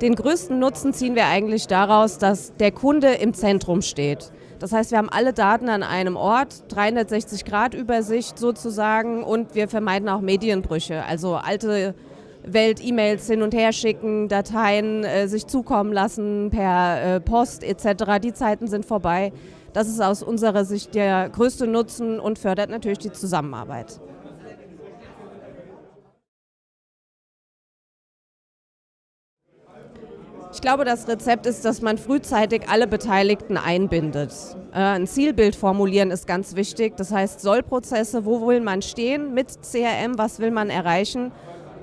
Den größten Nutzen ziehen wir eigentlich daraus, dass der Kunde im Zentrum steht. Das heißt, wir haben alle Daten an einem Ort, 360 Grad Übersicht sozusagen und wir vermeiden auch Medienbrüche, also alte Welt E-Mails hin und her schicken, Dateien äh, sich zukommen lassen per äh, Post etc. Die Zeiten sind vorbei. Das ist aus unserer Sicht der größte Nutzen und fördert natürlich die Zusammenarbeit. Ich glaube, das Rezept ist, dass man frühzeitig alle Beteiligten einbindet. Äh, ein Zielbild formulieren ist ganz wichtig. Das heißt, Sollprozesse, wo will man stehen mit CRM, was will man erreichen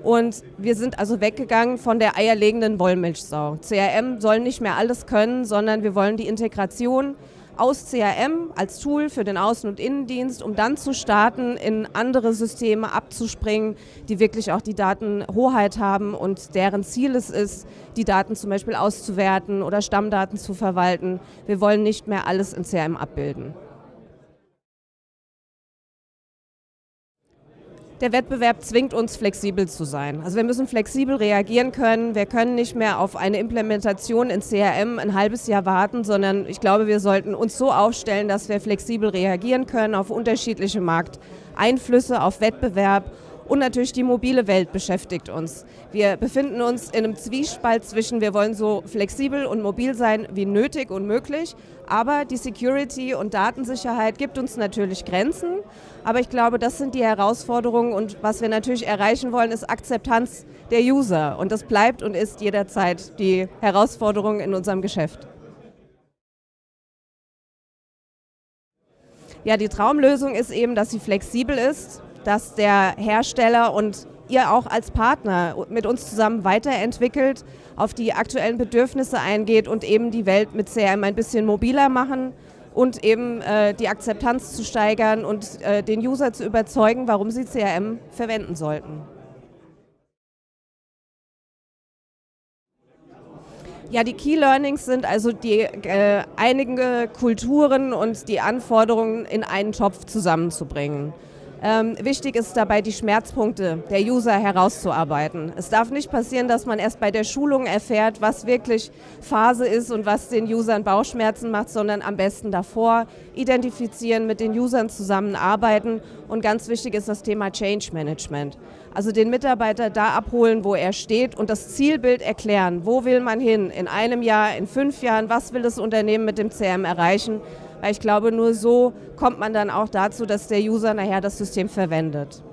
und wir sind also weggegangen von der eierlegenden Wollmilchsau. CRM soll nicht mehr alles können, sondern wir wollen die Integration aus CRM als Tool für den Außen- und Innendienst, um dann zu starten, in andere Systeme abzuspringen, die wirklich auch die Datenhoheit haben und deren Ziel es ist, die Daten zum Beispiel auszuwerten oder Stammdaten zu verwalten. Wir wollen nicht mehr alles in CRM abbilden. Der Wettbewerb zwingt uns, flexibel zu sein. Also wir müssen flexibel reagieren können. Wir können nicht mehr auf eine Implementation in CRM ein halbes Jahr warten, sondern ich glaube, wir sollten uns so aufstellen, dass wir flexibel reagieren können auf unterschiedliche Markteinflüsse, auf Wettbewerb und natürlich die mobile Welt beschäftigt uns. Wir befinden uns in einem Zwiespalt zwischen, wir wollen so flexibel und mobil sein wie nötig und möglich, aber die Security und Datensicherheit gibt uns natürlich Grenzen. Aber ich glaube, das sind die Herausforderungen und was wir natürlich erreichen wollen, ist Akzeptanz der User. Und das bleibt und ist jederzeit die Herausforderung in unserem Geschäft. Ja, die Traumlösung ist eben, dass sie flexibel ist, dass der Hersteller und ihr auch als Partner mit uns zusammen weiterentwickelt, auf die aktuellen Bedürfnisse eingeht und eben die Welt mit CRM ein bisschen mobiler machen und eben äh, die Akzeptanz zu steigern und äh, den User zu überzeugen, warum sie CRM verwenden sollten. Ja, die Key Learnings sind also die äh, einige Kulturen und die Anforderungen in einen Topf zusammenzubringen. Ähm, wichtig ist dabei, die Schmerzpunkte der User herauszuarbeiten. Es darf nicht passieren, dass man erst bei der Schulung erfährt, was wirklich Phase ist und was den Usern Bauchschmerzen macht, sondern am besten davor identifizieren, mit den Usern zusammenarbeiten und ganz wichtig ist das Thema Change Management. Also den Mitarbeiter da abholen, wo er steht und das Zielbild erklären. Wo will man hin? In einem Jahr, in fünf Jahren? Was will das Unternehmen mit dem CM erreichen? Weil ich glaube, nur so kommt man dann auch dazu, dass der User nachher das System verwendet.